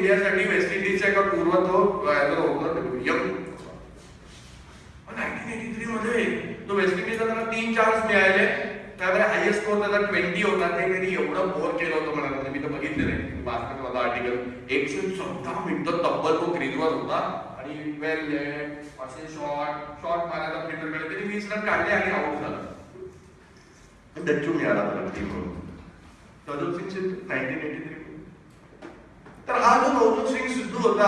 इंडियासाठी वेस्ट इंडिजच्या एका पूर्व तो opener young nineteen eighty three मध्ये तो वेस्ट इंडिजला त्याला तीन चान्स मिळाले. त्यामध्ये हायएस्ट स्कोर त्याचा ट्वेंटी होता. ते त्यांनी एवढं बोर केलं होतं मला. म्हणजे मी तर बघितलं नाही बास्केट माझा आर्टिकल एकशे चौदा मिनिटं तब्बल तो क्रीजवर होता. आणि वेल असे शॉट शॉट मारायला फिल्डरकडे त्यांनी वीस रन काढले आणि आउट झाला. डच्चू मिळाला त्याला टीम म्हणून नवजोत नाईन्टीन एटी थ्री तर हा जो नवजोत सिंग सिद्धू होता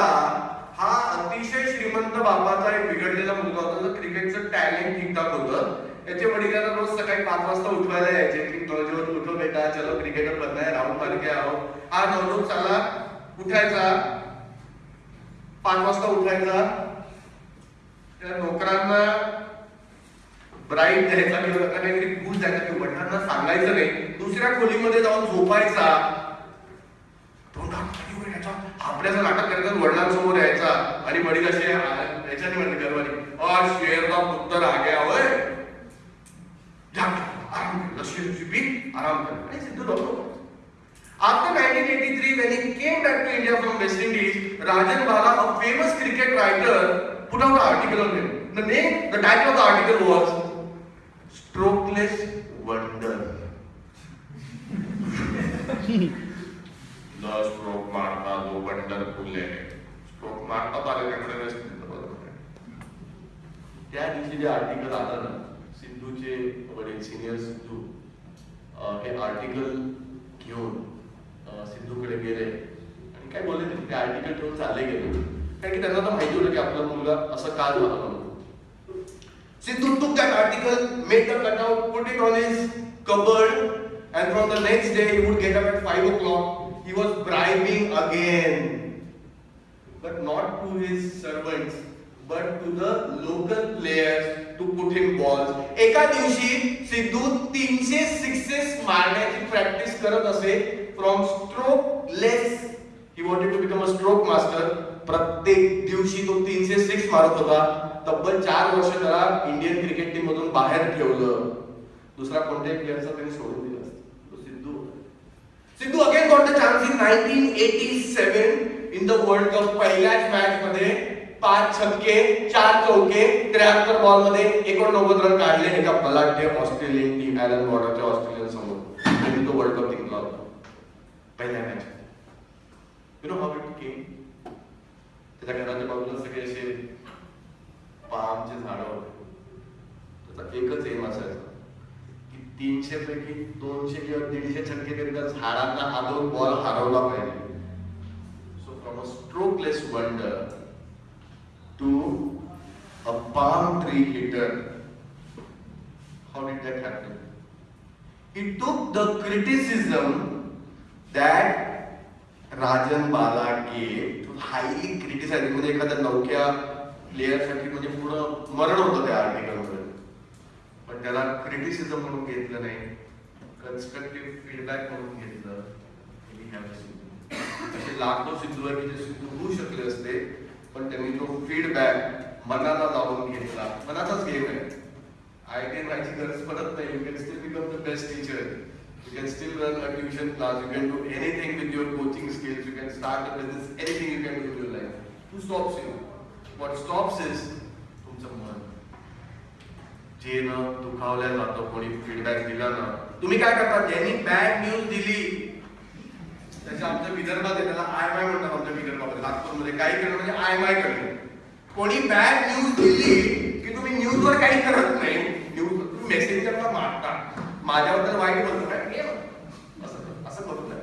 हा अतिशय श्रीमंत बापाचा एक बिघडलेला मुलगा होता. क्रिकेटचं टॅलेंट ठीकठाक होतं. त्याचे वडिलांना रोज सकाळी पाच वाजता उठवायला यायचे. की कॉलेजवर उठो बेटा चलो क्रिकेटर बनना है राहुल मार आओ हा नवजोत चाला उठायचा. पाच वाजता उठायचा. त्या नोकरांना ब्राईट द्यायचा किंवा काहीतरी घूस द्यायचा किंवा वडिलांना सांगायचं नाही. दुसऱ्या खोलीमध्ये जाऊन झोपायचा. आपल्या जर नाटक करत वडिलांसमोर यायचा. आणि वडील असे याच्याने म्हणते गर्वानी. और शेरला पुत्तर आ गया होय Rajan Bala a famous cricket writer put out article on the name of the article was strokeless wonder wonderful आहे स्ट्रोक मारतात आले त्याकडे त्या दिवशी जे आर्टिकल आलं ना सिद्धूचे वडील सिनियर सिद्धू हे आर्टिकल घेऊन सिंधूकडे गेले आणि काय बोलले ते ते आर्टिकल ठेवून चालले गेले कारण की त्यांना तर माहिती होतं की आपला मुलगा असं का झाला म्हणून Sidhu took that article, made the cutout, put it on his cupboard, and from the next day he would get up at 5 o'clock. He was bribing again. But not to his servants, but to the local players to put him balls. एका दिवशी सिद्धू तीनशे sixes मारण्याची practice करत असे from strokeless he wanted to become a stroke master प्रत्येक दिवशी तो तीनशे सिक्स मारत होता. तब्बल चार वर्ष त्याला इंडियन क्रिकेट टीम मधून बाहेर ठेवलं. दुसरा कोणत्याही प्लेअरचा त्यांनी सोडून दिला तो Sidhu Sidhu again got the chance in 1987 in the world cup पहिल्याच मॅच मध्ये पाच छक्के चार चौके त्र्याहत्तर बॉलमध्ये एकोणनव्वद रन काढले एका बलाढ्य ऑस्ट्रेलियन टीम ॲलन बॉर्डरच्या ऑस्ट्रेलियन समोर. आणि तो वर्ल्ड कप जिंकला होता. पहिल्या match you know how it came त्याच्या घराच्या बाजूला सगळे असे पामचे झाड होते. त्याचा एकच एम असायचा. की तीनशे पैकी दोनशे किंवा दीडशे छक्के तरी त्या झाडांना दोन बॉल हरवला पाहिजे. So strokeless wonder to a palm tree hitter how did that happen? He took the criticism that Rajan Bala to highly criticize. म्हणजे एखाद्या नौक्या प्लेअरसाठी म्हणजे पूर्ण मरण होतं त्या आर्टिकलमध्ये पण त्याला क्रिटिसिझम म्हणून घेतलं नाही. कन्स्ट्रक्टिव्ह फीडबॅक म्हणून घेतलं We have a सिद्धू. असे लाखो सिद्धू आहे की जे सिद्धू होऊ शकले असते पण त्यांनी तो फीडबॅक मनाला लावून घेतला. मनाचाच गेम आहे. आय कॅन व्हायची गरज पडत नाही. You can still become the best teacher you can still run a tuition class you can do anything with your coaching skills you can start a business anything you can do your life to stops you what stops is तुमचं मन. जे न दुखावल्या जातं कोणी feedback दिला ना. तुम्ही काय करता? ज्यांनी बॅड न्यूज दिली. त्याच्या आमच्या विदर्भात आहे त्याला आय एम आय म्हणतात आमच्या विदर्भामध्ये नागपूरमध्ये. काही करणं म्हणजे आय एम आय करणं. कोणी बॅड न्यूज दिली की तुम्ही न्यूजवर काही करत नाही न्यूज तुम्ही मेसेंजरला मारता माझ्याबद्दल वाईट बोलतो काय हे असं असं करू नये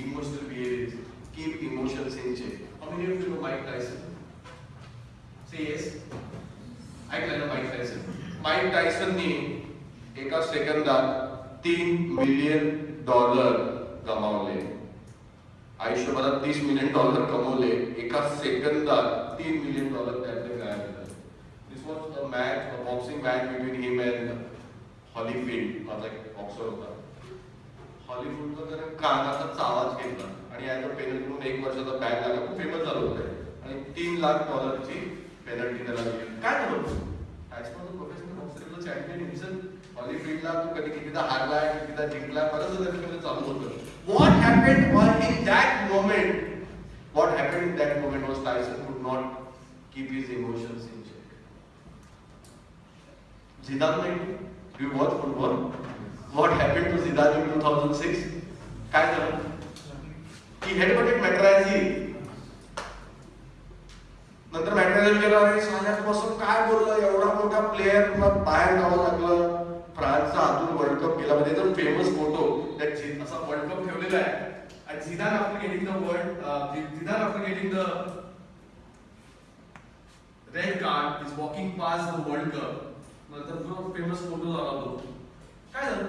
emotional behaviour keep emotions in check how many of you know Mike Tyson say yes ऐकलं ना माईक टायसन माईक टायसननी एका सेकंदात तीन मिलियन डॉलर गमावले आयुष्यभरात तीस मिलियन डॉलर कमवले एका सेकंदात तीन मिलियन डॉलर त्यातले गायब this was a match a boxing match between him and Holyfield माझा एक बॉक्सर होता. हॉलिवूडचा त्याने कानाचा आवाज घेतला आणि ॲज अ पेनल्टी म्हणून एक वर्षाचा बॅन लागला खूप फेमस झालं होतं. आणि तीन लाख डॉलरची पेनल्टी त्याला दिली. काय झालं होतं? As per professional boxer champion himself ऑलिम्पिकला तू कधी कितीदा हारलाय कितीदा जिंकलाय परत सुद्धा तुम्ही चालू होत. What happen was in that moment what happen in that moment was Tyson could not keep his emotion in check Zidane नाही you watch football what happen to Zidane two thousand six काय झालं? की हेडपटेट मॅट्रायची नंतर मॅट्रायचा विचार आहे सांगण्यापासून काय बोललं? एवढा मोठा प्लेअर तुला बाहेर जावं लागलं. फ्रान्सचा हातून वर्ल्ड कप केला. म्हणजे तर फेमस फोटो त्या असा वर्ल्ड कप ठेवलेला आहे. आणि Zidane after getting the world Zidane after getting the red card is walking pass the world cup नंतर जो फेमस फोटो झाला तो. काय झालं?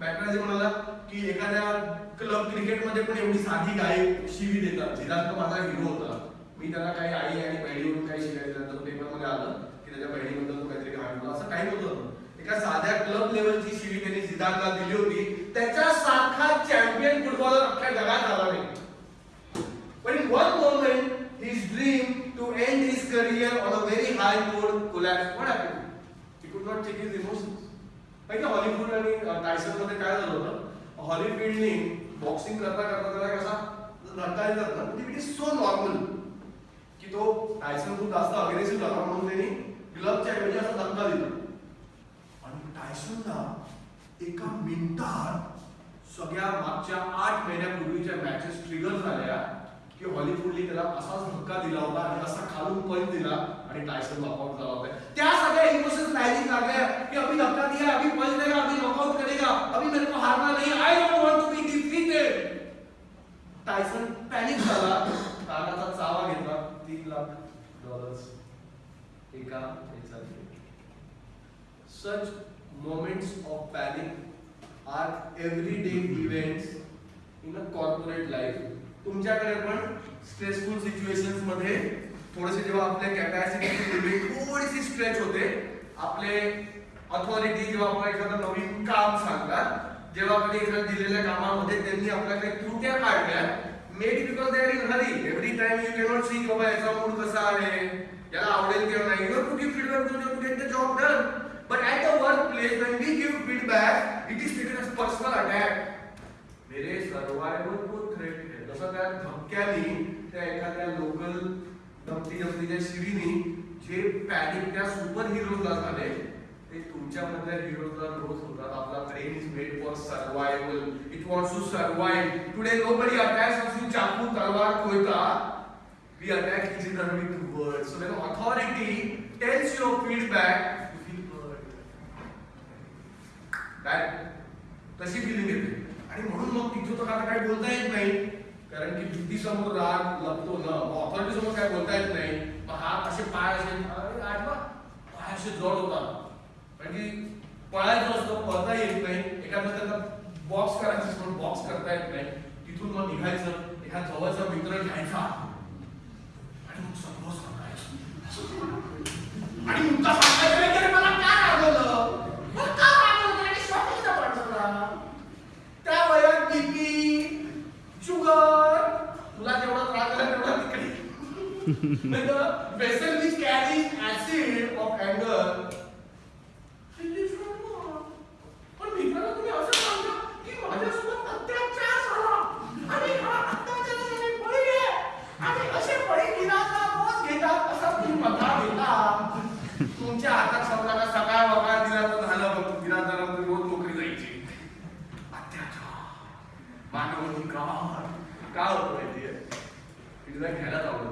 मॅट्राजी म्हणाला की एखाद्या क्लब क्रिकेटमध्ये पण एवढी साधी गाय शिवी देतात. झिदान तो माझा हिरो होता. मी त्याला काही आई आणि बहिणीवरून काही शिकायचं तर पेपरमध्ये आलं की त्याच्या बहिणीबद्दल तो काहीतरी घाण असं काही नव्हतं. एका साध्या क्लब लेवलची शिवी त्यांनी झिदानला दिली होती त्याच्या सारखा चॅम्पियन फुटबॉलर अख्ख्या जगात आला नाही पण in one moment, his dream to end his career on a very high note collapsed. What happened? He could not take his emotions. माहिती हॉलिफूड आणि टायसनमध्ये काय झालं होतं हॉलिफील्डने बॉक्सिंग करता करता त्याला कसा धक्का येत ना म्हणजे इट इज सो नॉर्मल की तो टायसन खूप जास्त अग्रेसिव्ह झाला म्हणून त्यांनी ग्लबच्या ऐवजी असा धक्का दिला टायसनला एका मिनिटात सगळ्या मागच्या आठ महिन्यापूर्वीच्या मॅचेस ट्रिगर झाल्या की हॉलिवूडने त्याला असाच धक्का दिला होता आणि असा खालून पंच दिला आणि टायसन लॉकआउट झाला होता. त्या सगळ्या इमोशन्स लाइनिंग लागल्या की अभी धक्का दिया अभी पंच देगा अभी नॉकआउट करेगा अभी मेरे को हारना नहीं I don't want to be defeated Tyson panic झाला. कानाचा चावा घेतला. तीन लाख डॉलर्स एका याच्यात moments of panic are everyday events in a corporate life. तुमच्याकडे पण स्ट्रेसफुल सिच्युएशनमध्ये थोडेसे जेव्हा आपल्या कॅपॅसिटी लिमिट थोडीशी स्ट्रेच होते आपले अथॉरिटी जेव्हा आपल्याला एखादं नवीन काम सांगतात जेव्हा कधी एखाद्या दिलेल्या कामामध्ये त्यांनी आपल्याकडे त्रुट्या काढल्या made because they are in hurry every time you cannot see बाबा याचा मूड कसा आहे याला आवडेल किंवा नाही you to give feedback to to get the job done but at the work place when we give feedback it is taken as personal attack मेरे survival को थ्रेट है त्या धक्क्यानी त्या एखाद्या लोकल धमकी धमकीच्या शिरीनी जे पॅनिक त्या सुपर हिरोजला झाले ते तुमच्यामधल्या हिरोजला रोज होतात आपला brain is made for survival it wants to survive today nobody attacks us you चाकू तलवार कोयता we attack each other with word so when authority tells your feedback you feel bad तशी फिलिंग येते. आणि म्हणून मग तिथं तर आता काही बोलता येत नाही. कारण की भीती समोर राग लपतो ना. ऑथॉरिटी समोर काय बोलता येत नाही. मग हा असे पाय असे अरे आठवा पाय असे जड होतात. कारण की पळायचं असतं पळता येत नाही. एखादा त्यांना बॉक्स करायचं पण बॉक्स करता येत नाही. तिथून मग निघायचं एखादा जवळचा मित्र घ्यायचा. आणि मग सगळं सांगायचं. आणि मुद्दा सांगायचं नाही की अरे मला काय रागवलं मला का रागवलं आणि स्वतःचा पडला त्या वयात बीपी शुगर तुला जेवढा त्रास झाला तेवढा तिकडे नाही तर vessel which carries acid of anger पण मित्राला तुम्ही असं सांगा की माझ्यासोबत अत्याचार झाला आणि हा अत्याचाराचा मी बळी आहे आणि असे बळी विनाचा रोज घेतात असा तुम्ही मथा घेता. तुमच्या हातात समजा का सकाळ वकाळ दिला तर झालं बघ. विनाचा म्हणजे रोज नोकरी जायची. अत्याचार. मानवनिकार. का होतं माहितीये? आवडत